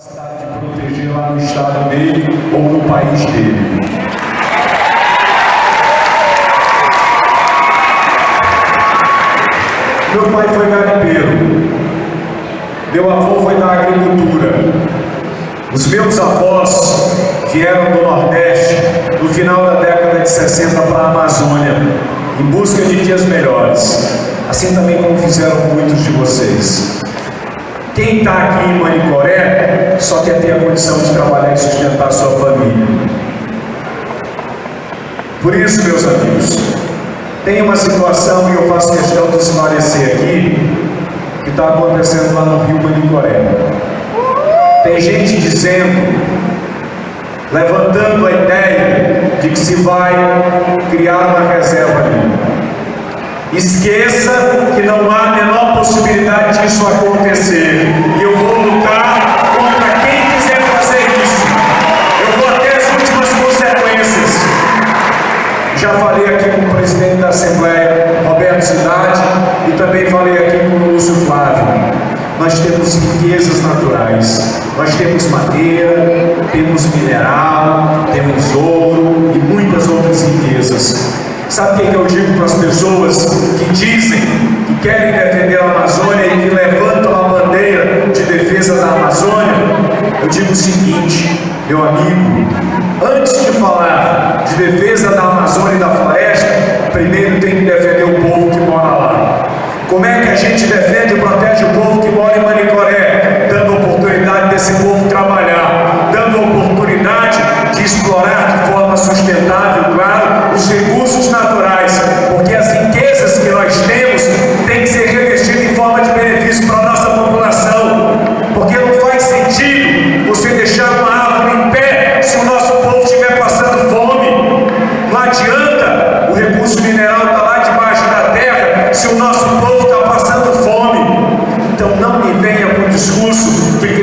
de proteger lá no estado dele ou no país dele. Meu pai foi garimpeiro, meu avô foi da agricultura, os meus avós vieram do Nordeste no final da década de 60 para a Amazônia, em busca de dias melhores, assim também como fizeram muitos de vocês. Quem está aqui em Manicoré só quer ter a condição de trabalhar e sustentar a sua família. Por isso, meus amigos, tem uma situação e eu faço questão de esclarecer aqui, que está acontecendo lá no Rio Manicoré. Tem gente dizendo, levantando a ideia de que se vai criar uma reserva ali. Esqueça que não há a menor possibilidade disso acontecer. Já falei aqui com o presidente da Assembleia, Roberto Cidade, e também falei aqui com o Lúcio Flávio. Nós temos riquezas naturais. Nós temos madeira, temos mineral, temos ouro e muitas outras riquezas. Sabe o que eu digo para as pessoas que dizem que querem defender a Amazônia e que levantam a bandeira de defesa da Amazônia? Eu digo o seguinte, meu amigo, antes de falar de defesa da Amazônia e da floresta, primeiro tem que defender o povo que mora lá. Como é que a gente defende e protege o povo que mora em Manicoré? Venha com discurso de